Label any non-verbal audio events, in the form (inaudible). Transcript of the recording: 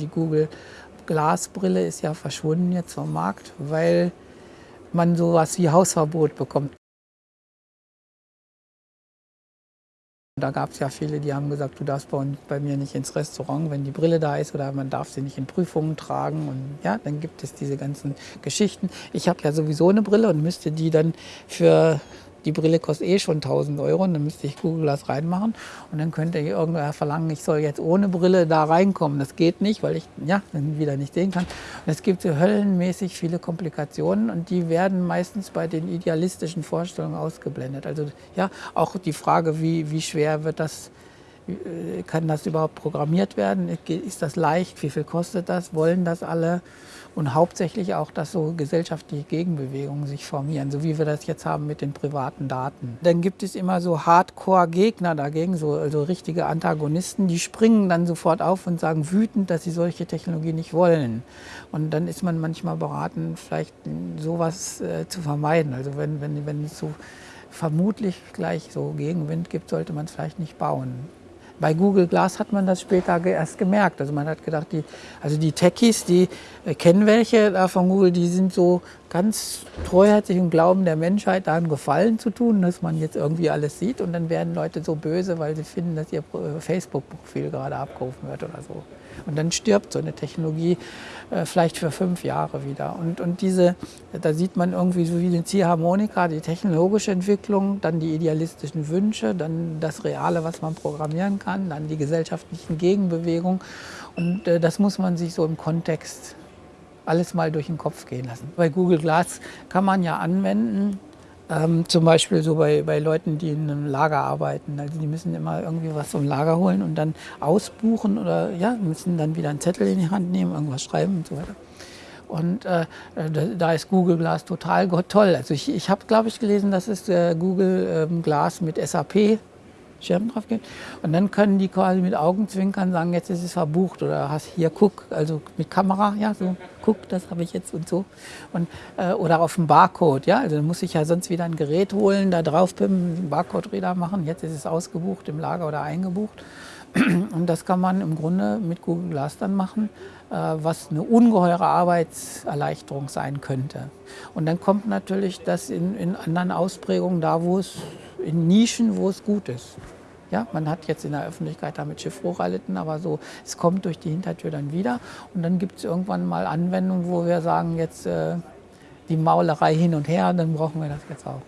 Die Google Glasbrille ist ja verschwunden jetzt vom Markt, weil man sowas wie Hausverbot bekommt. Da gab es ja viele, die haben gesagt, du darfst bei, bei, mir nicht ins Restaurant, wenn die Brille da ist oder man darf sie nicht in Prüfungen tragen. Und ja, dann gibt es diese ganzen Geschichten. Ich habe ja sowieso eine Brille und müsste die dann für die Brille kostet eh schon 1000 Euro und dann müsste ich Google Glass reinmachen und dann könnte irgendwer verlangen, ich soll jetzt ohne Brille da reinkommen. Das geht nicht, weil ich ja, dann wieder nicht sehen kann. Und es gibt so höllenmäßig viele Komplikationen und die werden meistens bei den idealistischen Vorstellungen ausgeblendet. Also ja, auch die Frage, wie, wie schwer wird das kann das überhaupt programmiert werden? Ist das leicht? Wie viel kostet das? Wollen das alle? Und hauptsächlich auch, dass so gesellschaftliche Gegenbewegungen sich formieren, so wie wir das jetzt haben mit den privaten Daten. Dann gibt es immer so Hardcore-Gegner dagegen, so also richtige Antagonisten, die springen dann sofort auf und sagen wütend, dass sie solche Technologie nicht wollen. Und dann ist man manchmal beraten, vielleicht sowas äh, zu vermeiden. Also wenn, wenn, wenn es so vermutlich gleich so Gegenwind gibt, sollte man es vielleicht nicht bauen. Bei Google Glass hat man das später erst gemerkt. Also man hat gedacht, die, also die Techies, die äh, kennen welche da von Google, die sind so ganz treuherzig und glauben der Menschheit da einen Gefallen zu tun, dass man jetzt irgendwie alles sieht. Und dann werden Leute so böse, weil sie finden, dass ihr Facebook-Profil gerade abgerufen wird oder so. Und dann stirbt so eine Technologie äh, vielleicht für fünf Jahre wieder. Und, und diese, da sieht man irgendwie so wie eine Ziehharmonika, die technologische Entwicklung, dann die idealistischen Wünsche, dann das Reale, was man programmieren kann, dann die gesellschaftlichen Gegenbewegungen. Und äh, das muss man sich so im Kontext alles mal durch den Kopf gehen lassen. Bei Google Glass kann man ja anwenden, ähm, zum Beispiel so bei, bei Leuten, die in einem Lager arbeiten. Also die müssen immer irgendwie was vom Lager holen und dann ausbuchen oder ja, müssen dann wieder einen Zettel in die Hand nehmen, irgendwas schreiben und so weiter. Und äh, da ist Google Glass total toll. Also ich, ich habe, glaube ich, gelesen, dass es äh, Google ähm, Glass mit SAP Schirm drauf geht. Und dann können die quasi mit Augenzwinkern sagen, jetzt ist es verbucht oder hast hier guck, also mit Kamera, ja, so guck, das habe ich jetzt und so. Und, äh, oder auf dem Barcode, ja, also dann muss ich ja sonst wieder ein Gerät holen, da drauf pimpen, einen Barcode-Reader machen. Jetzt ist es ausgebucht im Lager oder eingebucht. (clears throat) Und das kann man im Grunde mit Google Glass dann machen, äh, was eine ungeheure Arbeitserleichterung sein könnte. Und dann kommt natürlich das in, in anderen Ausprägungen da, wo es in Nischen, wo es gut ist. Ja, man hat jetzt in der Öffentlichkeit damit Schiffbruch erlitten, aber so, es kommt durch die Hintertür dann wieder. Und dann gibt es irgendwann mal Anwendungen, wo wir sagen, jetzt äh, die Maulerei hin und her, dann brauchen wir das jetzt auch.